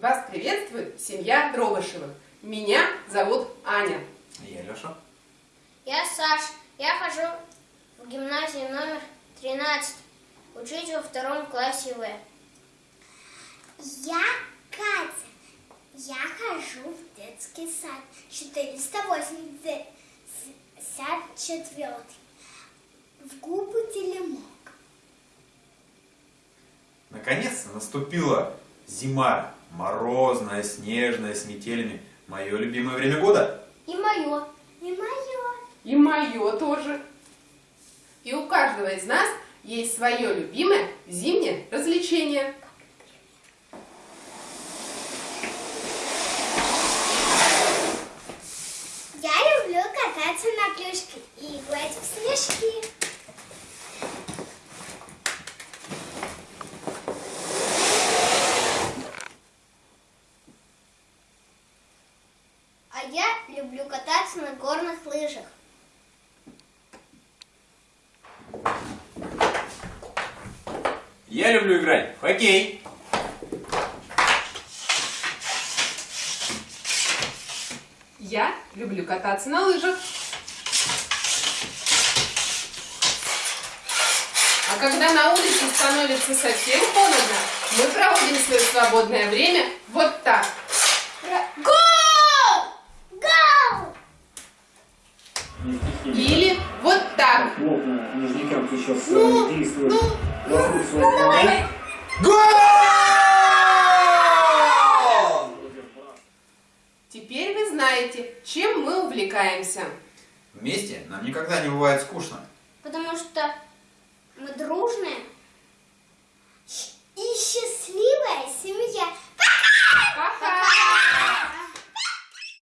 Вас приветствует семья Дробышевых. Меня зовут Аня. Я Леша. Я Саш. Я хожу в гимназию номер 13. Учить во втором классе В. Я Катя. Я хожу в детский сад 484 в губы Телемок. Наконец-то наступила зима. Морозная, снежная, с метелями. Мое любимое время года. И мое. И мое. И мое тоже. И у каждого из нас есть свое любимое зимнее развлечение. Я люблю кататься на клюшке и играть в снежки. А я люблю кататься на горных лыжах. Я люблю играть в хоккей. Я люблю кататься на лыжах. А когда на улице становится совсем холодно, мы проводим свое свободное время вот так. Гол! Гол! Или вот так. плотно нижникам сейчас Ну, действует ну, вокруг ну, своей давай. Гол! Теперь вы знаете, чем мы увлекаемся. Вместе нам никогда не бывает скучно. Потому что мы дружные,